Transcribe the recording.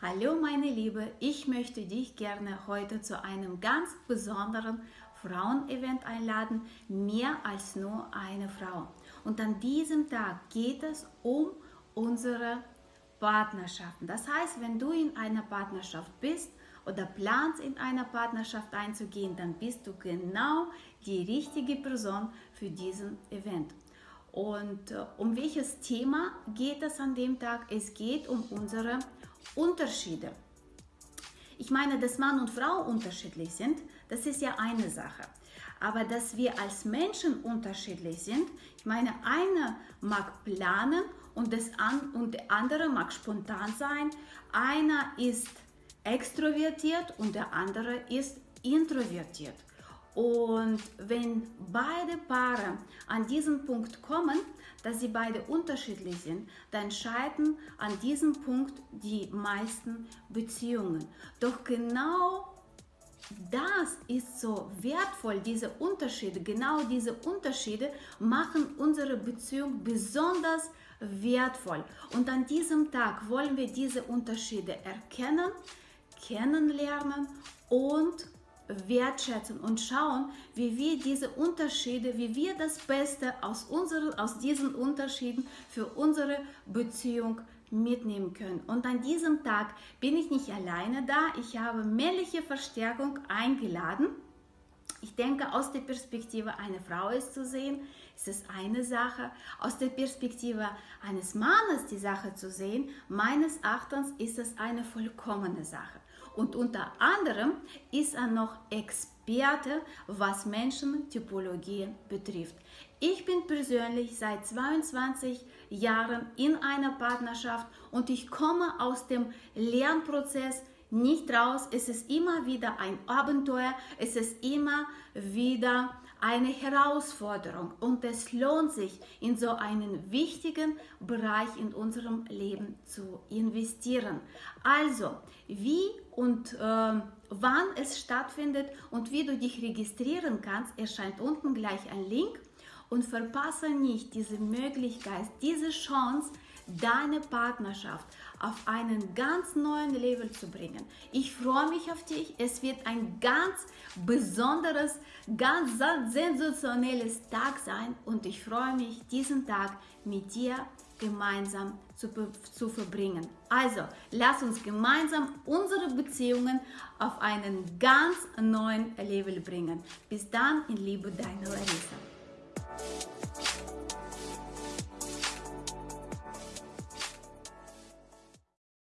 Hallo meine Liebe, ich möchte dich gerne heute zu einem ganz besonderen Frauenevent einladen, mehr als nur eine Frau. Und an diesem Tag geht es um unsere Partnerschaften. Das heißt, wenn du in einer Partnerschaft bist oder planst in einer Partnerschaft einzugehen, dann bist du genau die richtige Person für diesen Event. Und äh, um welches Thema geht es an dem Tag? Es geht um unsere Unterschiede. Ich meine, dass Mann und Frau unterschiedlich sind, das ist ja eine Sache. Aber dass wir als Menschen unterschiedlich sind, ich meine, einer mag planen und, das an, und der andere mag spontan sein. Einer ist extrovertiert und der andere ist introvertiert. Und wenn beide Paare an diesen Punkt kommen, dass sie beide unterschiedlich sind, dann scheitern an diesem Punkt die meisten Beziehungen. Doch genau das ist so wertvoll, diese Unterschiede, genau diese Unterschiede machen unsere Beziehung besonders wertvoll. Und an diesem Tag wollen wir diese Unterschiede erkennen, kennenlernen und wertschätzen und schauen, wie wir diese Unterschiede, wie wir das Beste aus, unseren, aus diesen Unterschieden für unsere Beziehung mitnehmen können. Und an diesem Tag bin ich nicht alleine da. Ich habe männliche Verstärkung eingeladen. Ich denke, aus der Perspektive einer Frau ist zu sehen, ist es eine Sache. Aus der Perspektive eines Mannes die Sache zu sehen, meines Erachtens ist es eine vollkommene Sache. Und unter anderem ist er noch Experte, was Menschentypologie betrifft. Ich bin persönlich seit 22 Jahren in einer Partnerschaft und ich komme aus dem Lernprozess nicht raus. Es ist immer wieder ein Abenteuer, es ist immer wieder eine Herausforderung und es lohnt sich, in so einen wichtigen Bereich in unserem Leben zu investieren. Also, wie und äh, wann es stattfindet und wie du dich registrieren kannst, erscheint unten gleich ein Link und verpasse nicht diese Möglichkeit, diese Chance, deine Partnerschaft auf einen ganz neuen Level zu bringen. Ich freue mich auf dich. Es wird ein ganz besonderes, ganz sensationelles Tag sein und ich freue mich, diesen Tag mit dir gemeinsam zu, zu verbringen. Also, lass uns gemeinsam unsere Beziehungen auf einen ganz neuen Level bringen. Bis dann, in Liebe, deine Larissa.